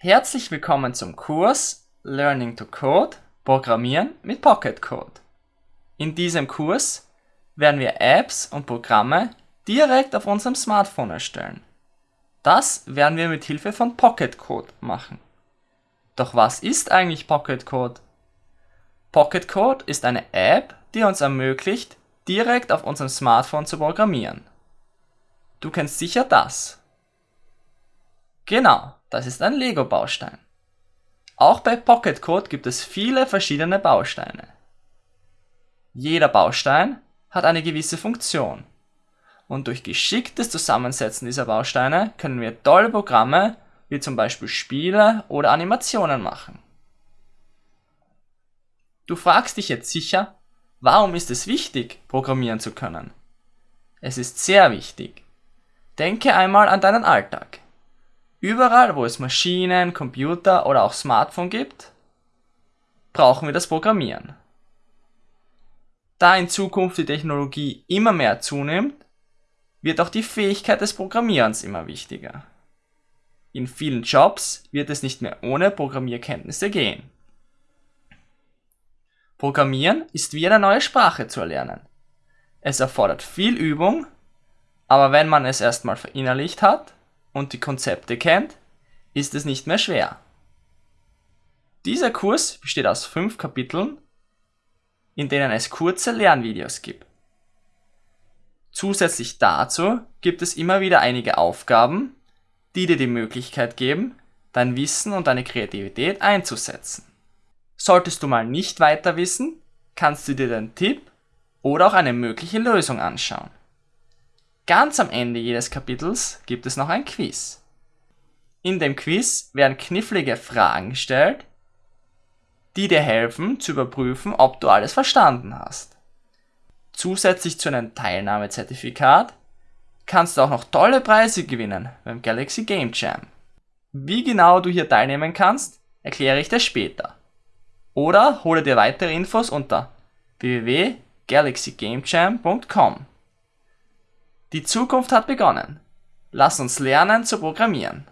Herzlich willkommen zum Kurs Learning to Code Programmieren mit Pocket Code. In diesem Kurs werden wir Apps und Programme direkt auf unserem Smartphone erstellen. Das werden wir mit Hilfe von Pocket Code machen. Doch was ist eigentlich Pocket Code? Pocket Code ist eine App, die uns ermöglicht, direkt auf unserem Smartphone zu programmieren. Du kennst sicher das. Genau, das ist ein Lego-Baustein. Auch bei Pocket Code gibt es viele verschiedene Bausteine. Jeder Baustein hat eine gewisse Funktion. Und durch geschicktes Zusammensetzen dieser Bausteine können wir tolle Programme wie zum Beispiel Spiele oder Animationen machen. Du fragst dich jetzt sicher, warum ist es wichtig, programmieren zu können? Es ist sehr wichtig. Denke einmal an deinen Alltag. Überall, wo es Maschinen, Computer oder auch Smartphone gibt, brauchen wir das Programmieren. Da in Zukunft die Technologie immer mehr zunimmt, wird auch die Fähigkeit des Programmierens immer wichtiger. In vielen Jobs wird es nicht mehr ohne Programmierkenntnisse gehen. Programmieren ist wie eine neue Sprache zu erlernen. Es erfordert viel Übung, aber wenn man es erstmal verinnerlicht hat, und die Konzepte kennt, ist es nicht mehr schwer. Dieser Kurs besteht aus fünf Kapiteln, in denen es kurze Lernvideos gibt. Zusätzlich dazu gibt es immer wieder einige Aufgaben, die dir die Möglichkeit geben, dein Wissen und deine Kreativität einzusetzen. Solltest du mal nicht weiter wissen, kannst du dir den Tipp oder auch eine mögliche Lösung anschauen. Ganz am Ende jedes Kapitels gibt es noch ein Quiz. In dem Quiz werden knifflige Fragen gestellt, die dir helfen zu überprüfen, ob du alles verstanden hast. Zusätzlich zu einem Teilnahmezertifikat kannst du auch noch tolle Preise gewinnen beim Galaxy Game Jam. Wie genau du hier teilnehmen kannst, erkläre ich dir später. Oder hole dir weitere Infos unter www.galaxygamejam.com. Die Zukunft hat begonnen. Lass uns lernen zu programmieren.